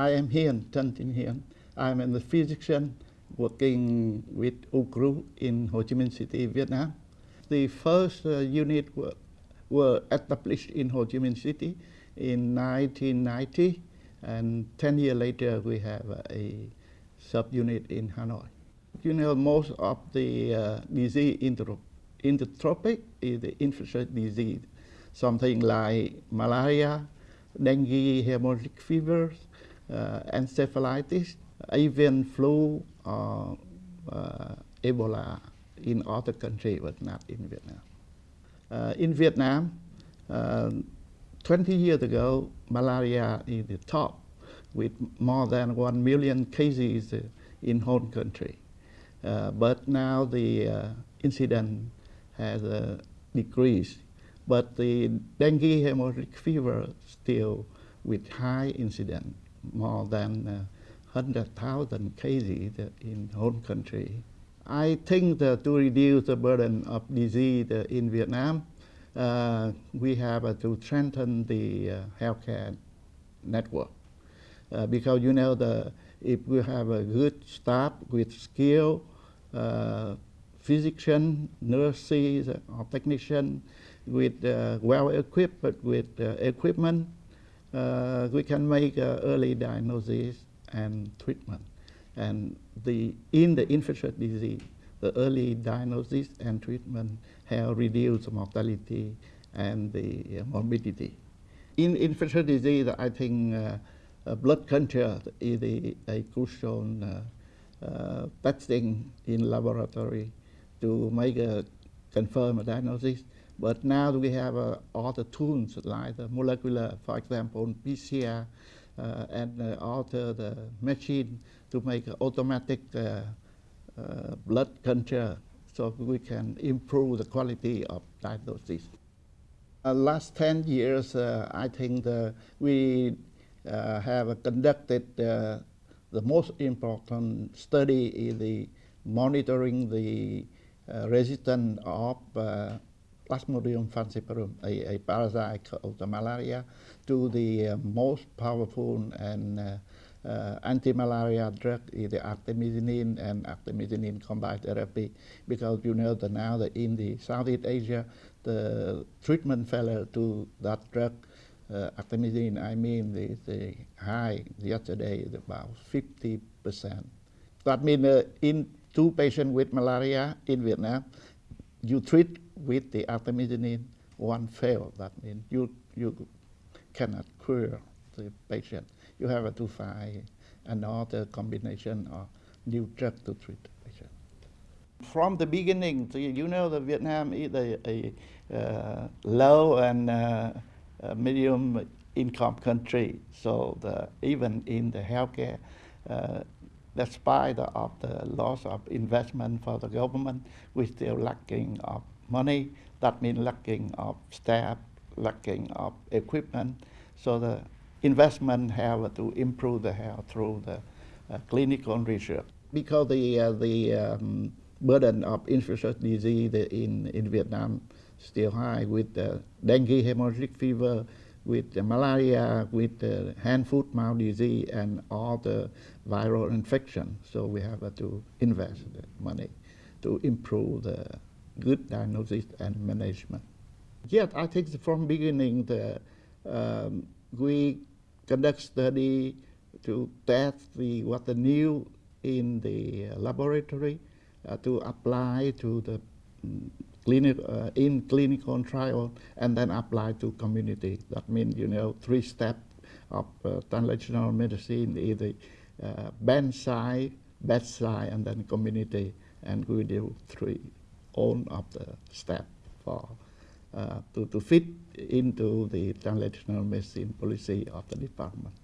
I am here, Tin Hien. I'm a physician working with OUCRU in Ho Chi Minh City, Vietnam. The first uh, unit were, were established in Ho Chi Minh City in 1990, and 10 years later we have a subunit in Hanoi. You know, most of the uh, disease in the, in the tropic is the infectious disease, something like malaria, dengue, hemorrhagic fevers, encephalitis, avian flu, or uh, Ebola in other countries, but not in Vietnam. Uh, in Vietnam, uh, 20 years ago, malaria is the top with more than 1 million cases in whole country. Uh, but now the uh, incident has uh, decreased. But the dengue hemorrhagic fever still with high incident, more than 100,000 cases in whole country. I think that to reduce the burden of disease in Vietnam, uh, we have uh, to strengthen the uh, healthcare network. Uh, because you know, the, if we have a good staff with skill, uh, physician, nurses, or technician with uh, well equipped with equipment, we can make early diagnosis and treatment. And the, in the infectious disease, the early diagnosis and treatment have reduced mortality and the morbidity. In infectious disease, I think uh, blood culture is a, a crucial uh, uh, testing in laboratory to make a confirm a diagnosis. But now we have uh, other tools like the molecular, for example, PCR, uh, and uh, alter the machine to make automatic uh, blood culture so we can improve the quality of diagnosis. Uh, last 10 years, uh, I think we uh, have conducted the most important study in the monitoring the resistance of Plasmodium falciparum, a, a parasite of the malaria, to the uh, most powerful and uh, uh, anti-malaria drug is the artemisinin and artemisinin combined therapy because you know that now that in the Southeast Asia the treatment failure to that drug uh, artemisinin I mean the, the high yesterday is about 50 percent. That means uh, in two patients with malaria in Vietnam you treat with the artemisinin, one fail. That means you, you cannot cure the patient. You have to find another combination of new drug to treat the patient. From the beginning, you know that Vietnam is a, a uh, low and uh, medium income country. So the, even in the healthcare, uh, despite of the loss of investment for the government, we still lacking of money. That means lacking of staff, lacking of equipment. So the investment have to improve the health through the uh, clinical research. Because the, uh, the um, burden of infectious disease in, in Vietnam still high with the dengue, hemorrhagic fever, with malaria, with hand foot mouth disease, and all the viral infection. So we have to invest money to improve the good diagnosis and management. Yet I think from beginning the, um, we conduct study to test the, what the new in the laboratory uh, to apply to the um, clinic, uh, in clinical trial and then apply to community. That means, you know, three steps of uh, translational medicine the uh, bedside, bedside, and then community. And we do three all of the steps for uh, to, to fit into the translational medicine policy of the department.